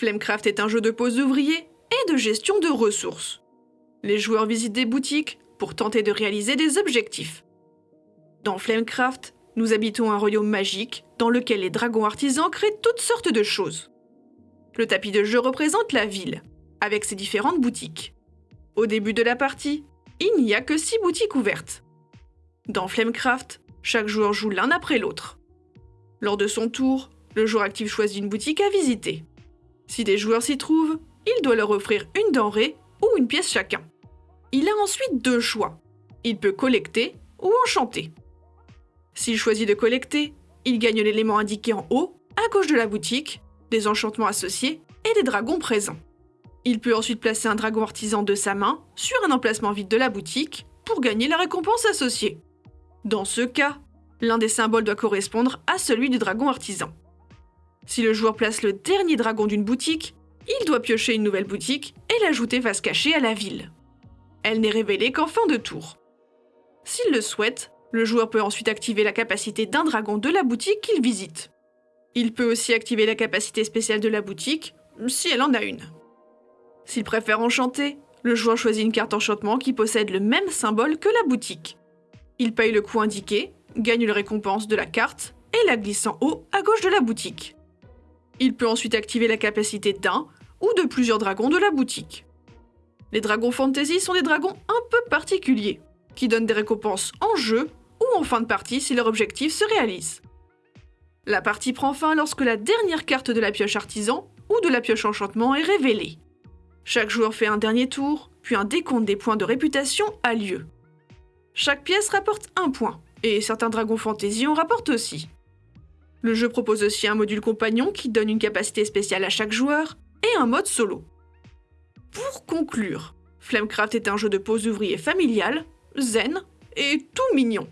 Flamecraft est un jeu de pose d'ouvriers et de gestion de ressources. Les joueurs visitent des boutiques pour tenter de réaliser des objectifs. Dans Flamecraft, nous habitons un royaume magique dans lequel les dragons artisans créent toutes sortes de choses. Le tapis de jeu représente la ville, avec ses différentes boutiques. Au début de la partie, il n'y a que 6 boutiques ouvertes. Dans Flamecraft, chaque joueur joue l'un après l'autre. Lors de son tour, le joueur actif choisit une boutique à visiter. Si des joueurs s'y trouvent, il doit leur offrir une denrée ou une pièce chacun. Il a ensuite deux choix. Il peut collecter ou enchanter. S'il choisit de collecter, il gagne l'élément indiqué en haut, à gauche de la boutique, des enchantements associés et des dragons présents. Il peut ensuite placer un dragon artisan de sa main sur un emplacement vide de la boutique pour gagner la récompense associée. Dans ce cas, l'un des symboles doit correspondre à celui du dragon artisan. Si le joueur place le dernier dragon d'une boutique, il doit piocher une nouvelle boutique et l'ajouter face cachée à la ville. Elle n'est révélée qu'en fin de tour. S'il le souhaite, le joueur peut ensuite activer la capacité d'un dragon de la boutique qu'il visite. Il peut aussi activer la capacité spéciale de la boutique, si elle en a une. S'il préfère enchanter, le joueur choisit une carte enchantement qui possède le même symbole que la boutique. Il paye le coût indiqué, gagne la récompense de la carte et la glisse en haut à gauche de la boutique. Il peut ensuite activer la capacité d'un ou de plusieurs dragons de la boutique. Les dragons fantasy sont des dragons un peu particuliers, qui donnent des récompenses en jeu ou en fin de partie si leur objectif se réalise. La partie prend fin lorsque la dernière carte de la pioche artisan ou de la pioche enchantement est révélée. Chaque joueur fait un dernier tour, puis un décompte des points de réputation a lieu. Chaque pièce rapporte un point, et certains dragons fantasy en rapportent aussi. Le jeu propose aussi un module compagnon qui donne une capacité spéciale à chaque joueur, et un mode solo. Pour conclure, Flamecraft est un jeu de pose ouvrier familial, zen et tout mignon.